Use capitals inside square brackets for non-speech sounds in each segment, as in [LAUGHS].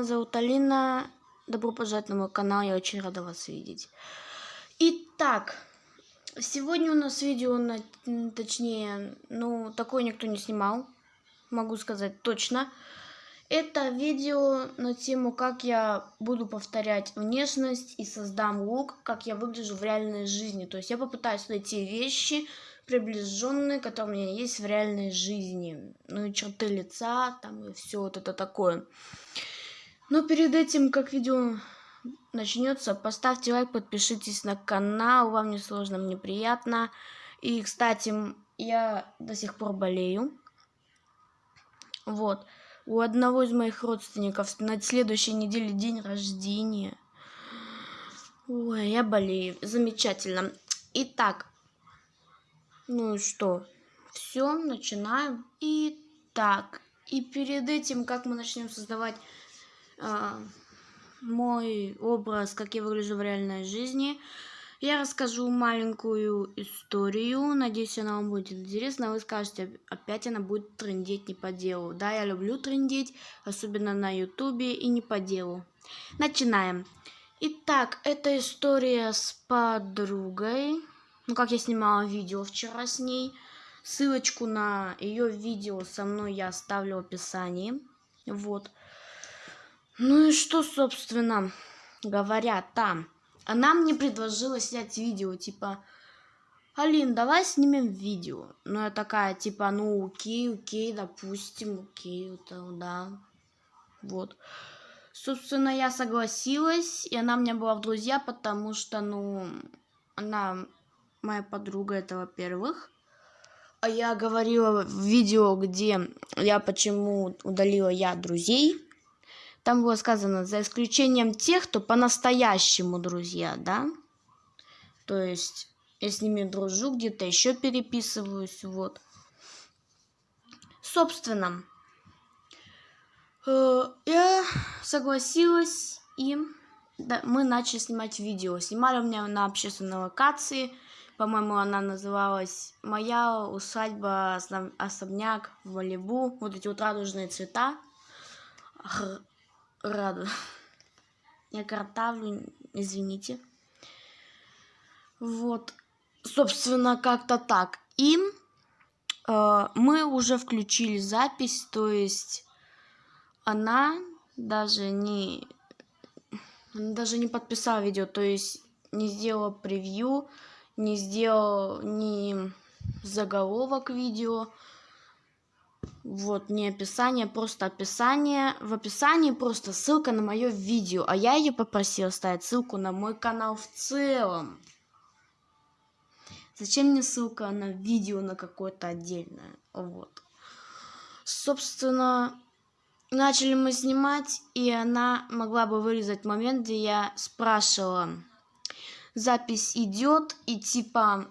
меня зовут Алина. Добро пожаловать на мой канал, я очень рада вас видеть. Итак, сегодня у нас видео, на, точнее, ну, такое никто не снимал, могу сказать точно. Это видео на тему, как я буду повторять внешность и создам лук, как я выгляжу в реальной жизни. То есть я попытаюсь найти вещи, приближенные, которые у меня есть в реальной жизни. Ну и черты лица, там и все вот это такое. Но перед этим, как видео начнется, поставьте лайк, подпишитесь на канал, вам не сложно, мне приятно. И, кстати, я до сих пор болею. Вот. У одного из моих родственников на следующей неделе день рождения. Ой, я болею. Замечательно. Итак, ну и что? Все, начинаем. Итак, и перед этим, как мы начнем создавать мой образ, как я выгляжу в реальной жизни, я расскажу маленькую историю. Надеюсь, она вам будет интересна. Вы скажете, опять она будет трендеть не по делу. Да, я люблю трендеть, особенно на ютубе и не по делу. Начинаем. Итак, это история с подругой. Ну, как я снимала видео вчера с ней. Ссылочку на ее видео со мной я оставлю в описании. Вот. Ну и что, собственно говоря, там она мне предложила снять видео, типа, Алин, давай снимем видео. Ну, я такая, типа, ну, окей, окей, допустим, окей, это, да. Вот. Собственно, я согласилась, и она меня была в друзья, потому что, ну, она моя подруга, это во-первых. А я говорила в видео, где я почему удалила я друзей. Там было сказано, за исключением тех, кто по-настоящему друзья, да? То есть, я с ними дружу, где-то еще переписываюсь, вот. Собственно, э, я согласилась, и мы начали снимать видео. Снимали у меня на общественной локации, по-моему, она называлась «Моя усадьба, особняк в Малибу». Вот эти вот радужные цвета рада. Я картавлю, извините. Вот, собственно, как-то так. И э, мы уже включили запись, то есть она даже не, она даже не подписала видео, то есть не сделала превью, не сделал ни заголовок видео, вот, не описание, просто описание. В описании просто ссылка на мое видео, а я ее попросила ставить ссылку на мой канал в целом. Зачем мне ссылка на видео на какое-то отдельное? Вот. Собственно, начали мы снимать, и она могла бы вырезать момент, где я спрашивала, запись идет, и типа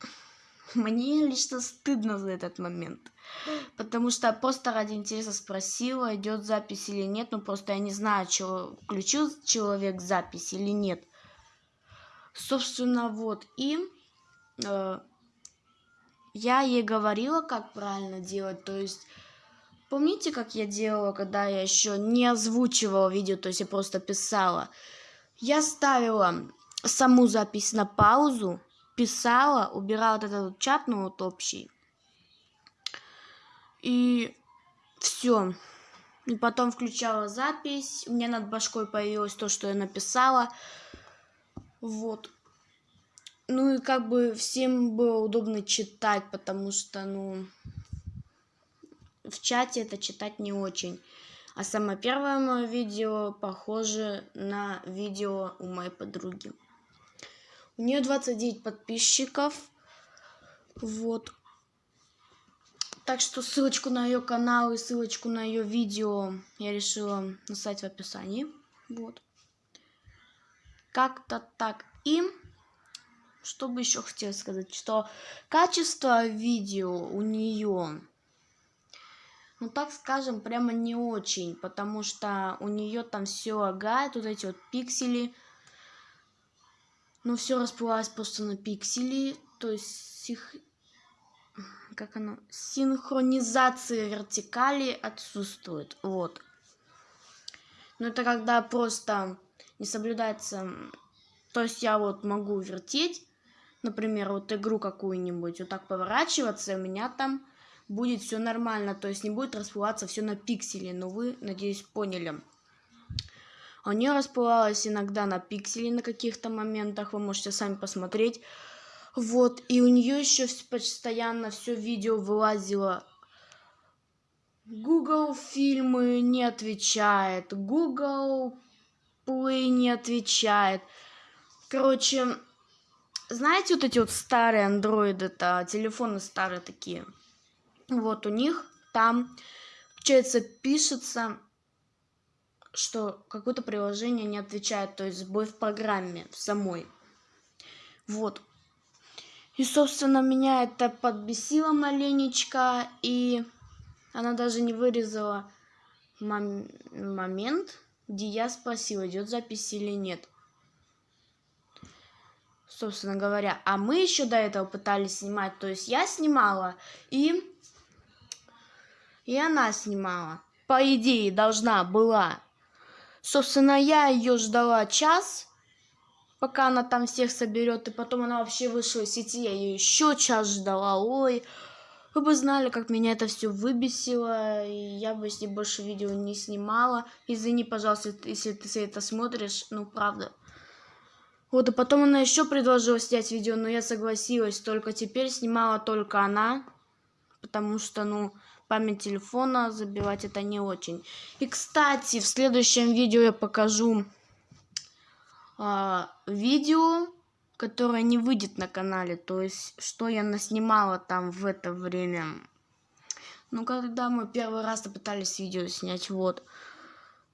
[LAUGHS] мне лично стыдно за этот момент. Потому что просто ради интереса спросила, идет запись или нет. Ну просто я не знаю, что включил человек запись или нет. Собственно, вот. И э, я ей говорила, как правильно делать. То есть, помните, как я делала, когда я еще не озвучивала видео, то есть я просто писала. Я ставила саму запись на паузу, писала, убирала вот этот чат, ну вот общий. И все. И потом включала запись. У меня над башкой появилось то, что я написала. Вот. Ну и как бы всем было удобно читать, потому что, ну, в чате это читать не очень. А самое первое мое видео похоже на видео у моей подруги. У нее 29 подписчиков. Вот. Так что ссылочку на ее канал и ссылочку на ее видео я решила написать в описании. Вот. Как-то так. И что бы еще хотела сказать, что качество видео у нее, ну так скажем, прямо не очень, потому что у нее там все лагает, вот эти вот пиксели но все расплылось просто на пиксели, то есть их как оно, синхронизация вертикали отсутствует, вот. Но это когда просто не соблюдается... То есть я вот могу вертеть, например, вот игру какую-нибудь, вот так поворачиваться, и у меня там будет все нормально, то есть не будет расплываться все на пиксели, но вы, надеюсь, поняли. У нее расплывалось иногда на пиксели на каких-то моментах, вы можете сами посмотреть. Вот, и у нее еще постоянно все видео вылазило. Google фильмы не отвечает, Google Play не отвечает. Короче, знаете, вот эти вот старые андроиды, это телефоны старые такие. Вот у них там, получается, пишется, что какое-то приложение не отвечает, то есть сбой в программе в самой. Вот. И, собственно, меня это подбесило маленечко, и она даже не вырезала мом момент, где я спросила, идет запись или нет. Собственно говоря, а мы еще до этого пытались снимать, то есть я снимала, и и она снимала. По идее, должна была. Собственно, я ее ждала час, пока она там всех соберет, и потом она вообще вышла из сети, я ее еще час ждала. Ой, вы бы знали, как меня это все выбесило, и я бы с ней больше видео не снимала. Извини, пожалуйста, если ты это смотришь, ну правда. Вот, и потом она еще предложила снять видео, но я согласилась, только теперь снимала только она, потому что, ну, память телефона забивать это не очень. И, кстати, в следующем видео я покажу э, видео, которое не выйдет на канале. То есть, что я наснимала там в это время. Ну, когда мы первый раз пытались видео снять, вот.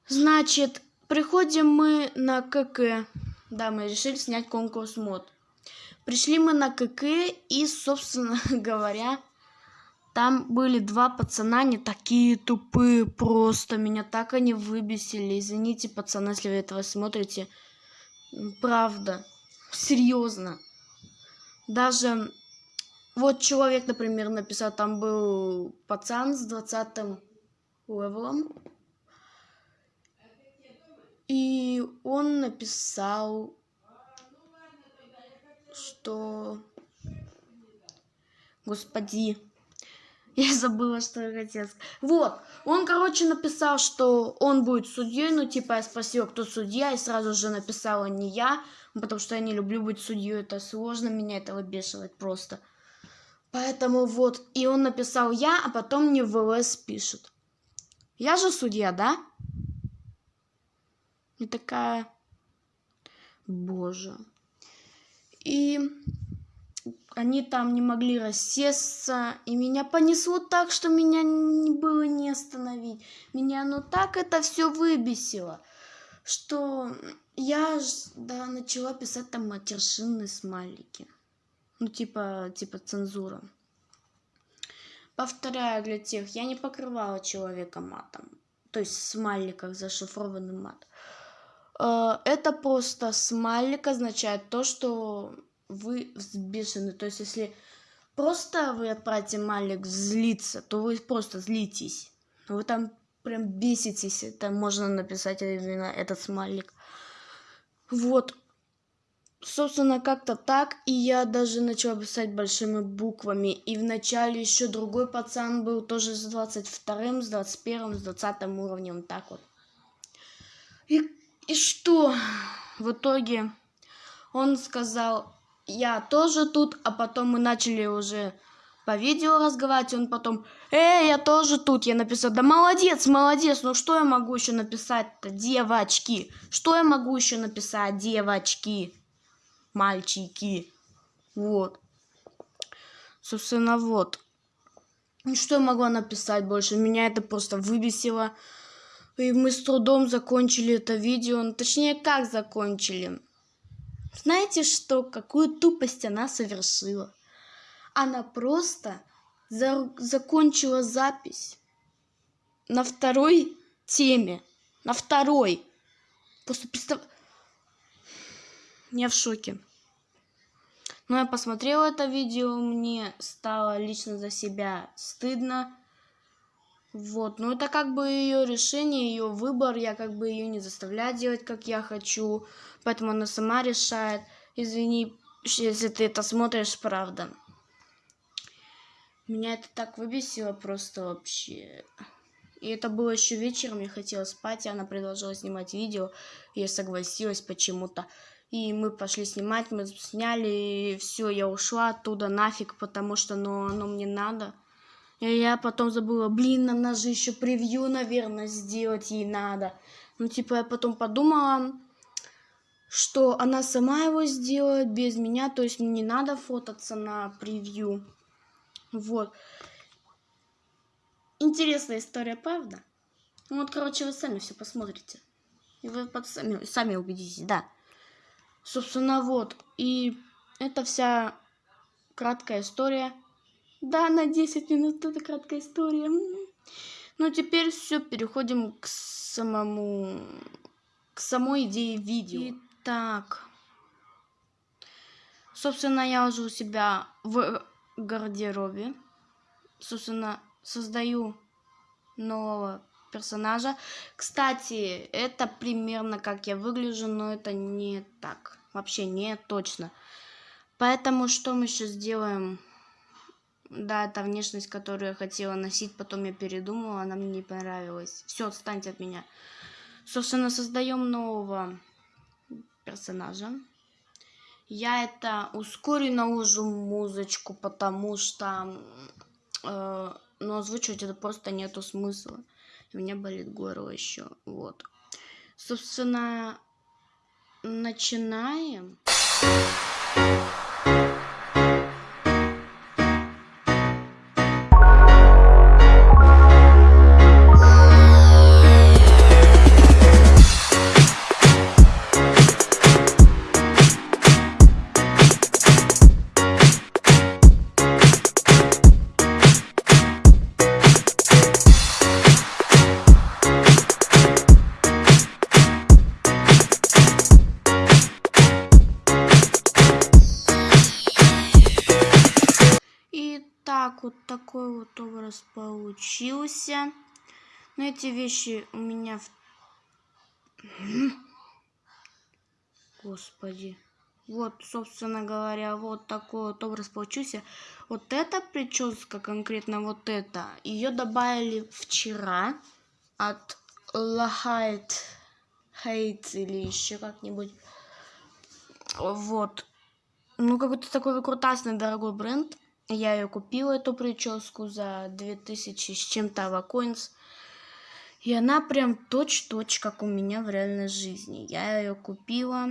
Значит, приходим мы на КК. Да, мы решили снять конкурс мод. Пришли мы на КК и, собственно [LAUGHS] говоря, там были два пацана, не такие тупые, просто меня так они выбесили. Извините, пацаны, если вы этого смотрите. Правда, серьезно. Даже вот человек, например, написал, там был пацан с 20 левелом. И он написал, что... Господи, я забыла, что я хотела сказать. Вот, он, короче, написал, что он будет судьей. Ну, типа, я спросила, кто судья, и сразу же написала не я, потому что я не люблю быть судьей. Это сложно, меня это выбешивает просто. Поэтому вот, и он написал я, а потом мне в ЛС пишет. Я же судья, да? И такая... Боже. И они там не могли рассесться, и меня понесло так, что меня не было не остановить. Меня ну так это все выбесило, что я да, начала писать там матершинные смайлики. Ну, типа, типа цензура. Повторяю для тех, я не покрывала человека матом. То есть в смайликах зашифрованный мат. Э, это просто смайлик означает то, что вы взбешены. То есть, если просто вы отправите Малик злиться, то вы просто злитесь. Вы там прям беситесь. Это можно написать именно этот смайлик. Вот. Собственно, как-то так. И я даже начала писать большими буквами. И вначале еще другой пацан был тоже с 22 с 21 с 20 уровнем. Так вот. И, и что? В итоге он сказал, я тоже тут, а потом мы начали уже по видео разговаривать, он потом, эй, я тоже тут, я написал, да молодец, молодец, ну что я могу еще написать-то, девочки, что я могу еще написать, девочки, мальчики, вот, собственно, вот, что я могла написать больше, меня это просто выбесило, и мы с трудом закончили это видео, ну, точнее, как закончили, знаете что? Какую тупость она совершила? Она просто за закончила запись на второй теме. На второй. Просто представь... Я в шоке. Но я посмотрела это видео, мне стало лично за себя стыдно. Вот, ну это как бы ее решение, ее выбор, я как бы ее не заставляю делать, как я хочу, поэтому она сама решает. Извини, если ты это смотришь, правда. Меня это так выбесило просто вообще. И это было еще вечером, я хотела спать, и она предложила снимать видео, я согласилась почему-то. И мы пошли снимать, мы сняли, и все, я ушла оттуда нафиг, потому что ну, оно мне надо. И я потом забыла, блин, надо же еще превью, наверное, сделать ей надо. Ну, типа, я потом подумала, что она сама его сделает без меня, то есть мне не надо фототься на превью. Вот. Интересная история, правда? Ну вот, короче, вы сами все посмотрите. И вы под сами, сами убедитесь, да. Собственно, вот. И это вся краткая история. Да, на 10 минут это краткая история. Ну, теперь все, переходим к самому... К самой идее видео. Итак. Собственно, я уже у себя в гардеробе. Собственно, создаю нового персонажа. Кстати, это примерно как я выгляжу, но это не так. Вообще не точно. Поэтому что мы сейчас сделаем? Да, это внешность, которую я хотела носить, потом я передумала, она мне не понравилась. Все, отстаньте от меня. Собственно, создаем нового персонажа. Я это ускорю наложу музычку, потому что э, ну, озвучивать это просто нету смысла. У меня болит горло еще. Вот. Собственно, начинаем. Вот такой вот образ получился. Но эти вещи у меня в... [CLEARS THROAT] Господи. Вот, собственно говоря, вот такой вот образ получился. Вот эта прическа, конкретно вот эта, ее добавили вчера от Лахайт Хейт или еще как-нибудь. Вот. Ну, какой-то такой выкрутасный дорогой бренд. Я ее купила, эту прическу, за 2000 с чем-то авакоинс. И она прям точь-точь, как у меня в реальной жизни. Я ее купила.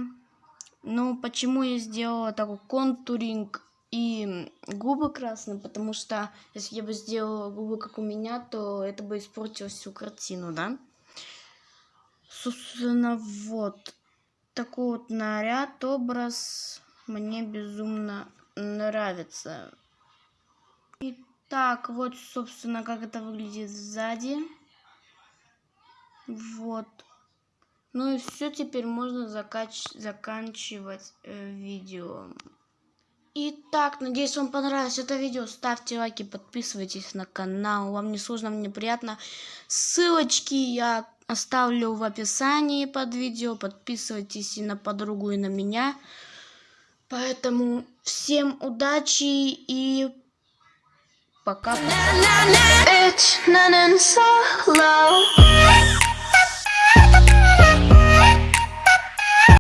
Ну, почему я сделала такой контуринг и губы красные? Потому что если я бы сделала губы, как у меня, то это бы испортило всю картину, да? Собственно, вот. Такой вот наряд, образ мне безумно нравится. Итак, вот, собственно, как это выглядит сзади. Вот. Ну и все, теперь можно закач... заканчивать э, видео. Итак, надеюсь, вам понравилось это видео. Ставьте лайки, подписывайтесь на канал. Вам не сложно, мне приятно. Ссылочки я оставлю в описании под видео. Подписывайтесь и на подругу, и на меня. Поэтому всем удачи и Пока. Bitch, none and solo.